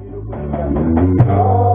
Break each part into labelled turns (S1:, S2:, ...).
S1: Oh.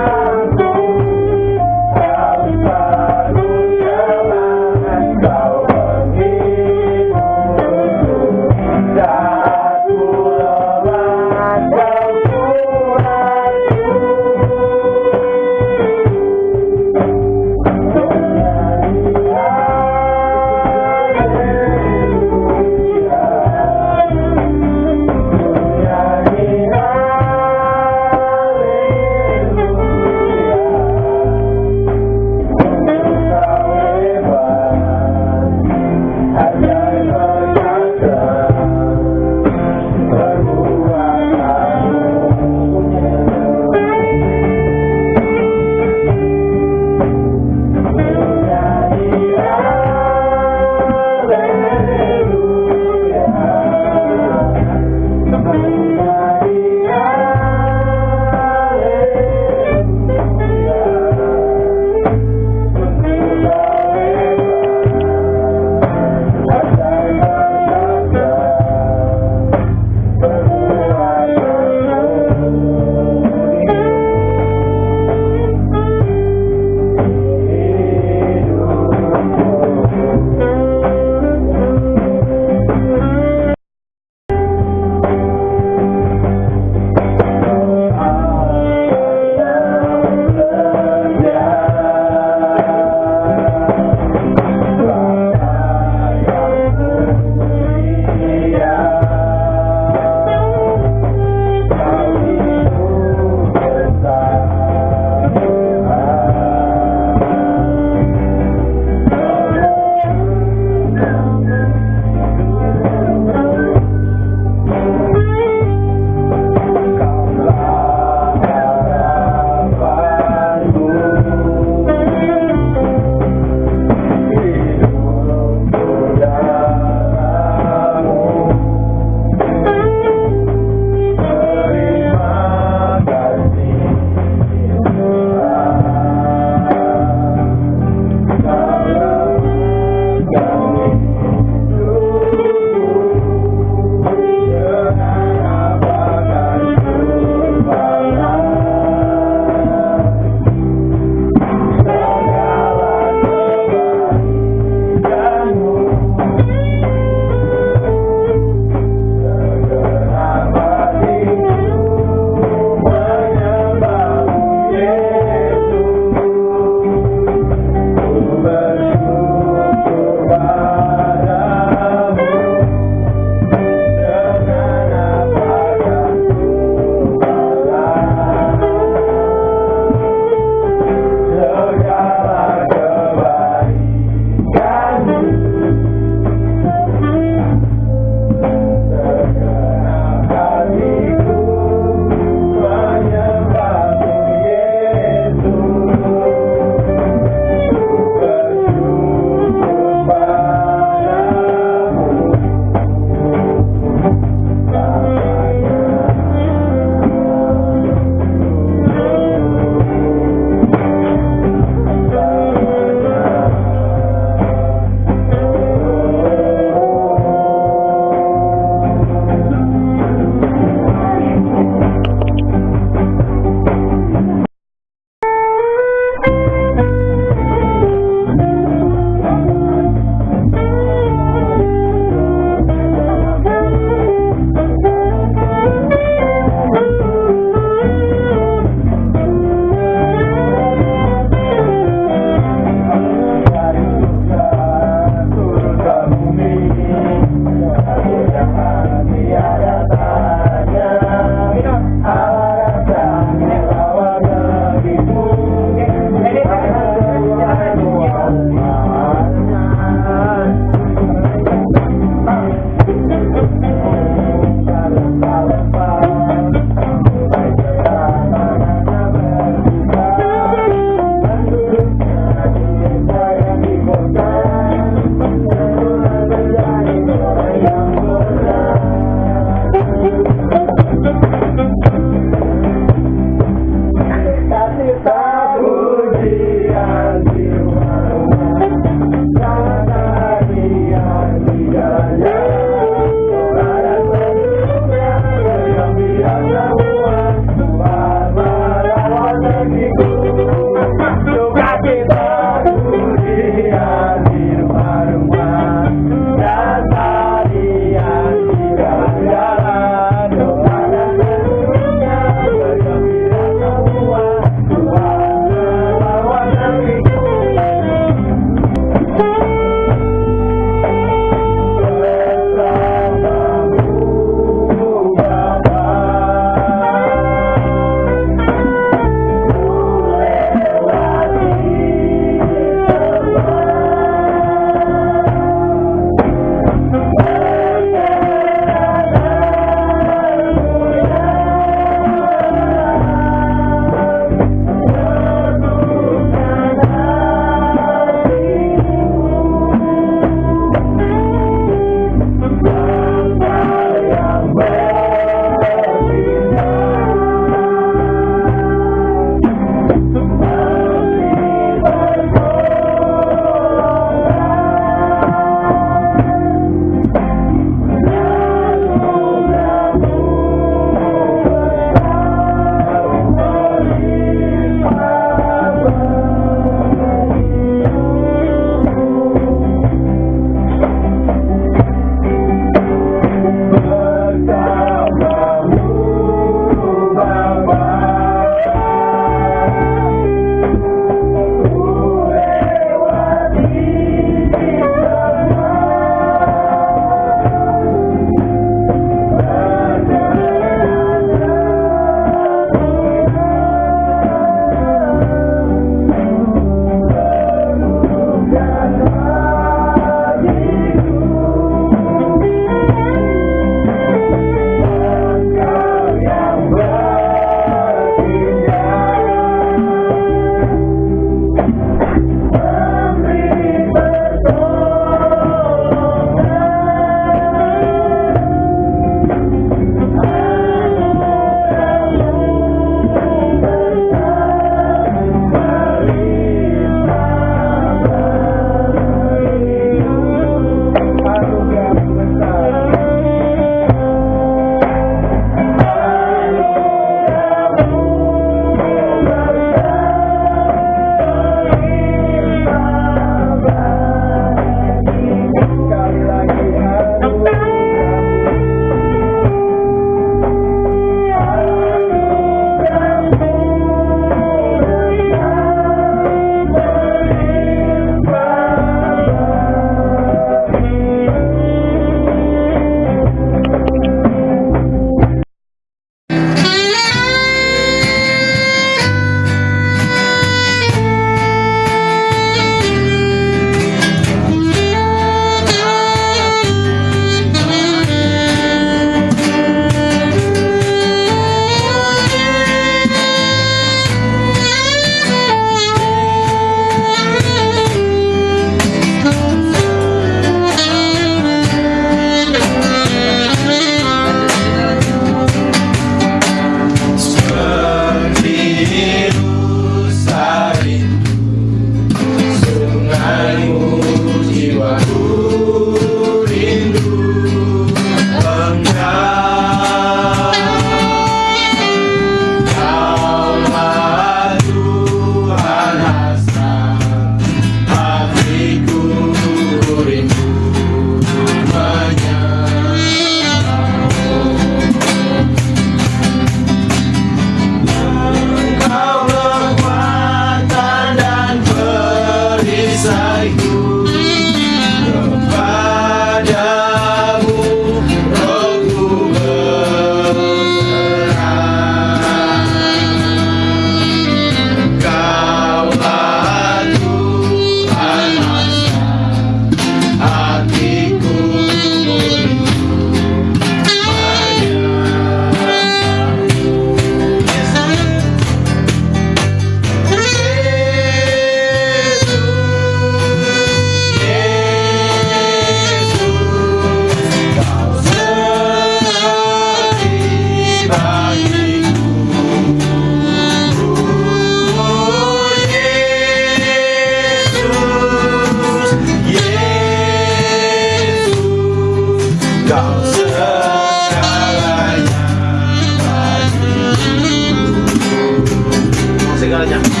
S1: ya.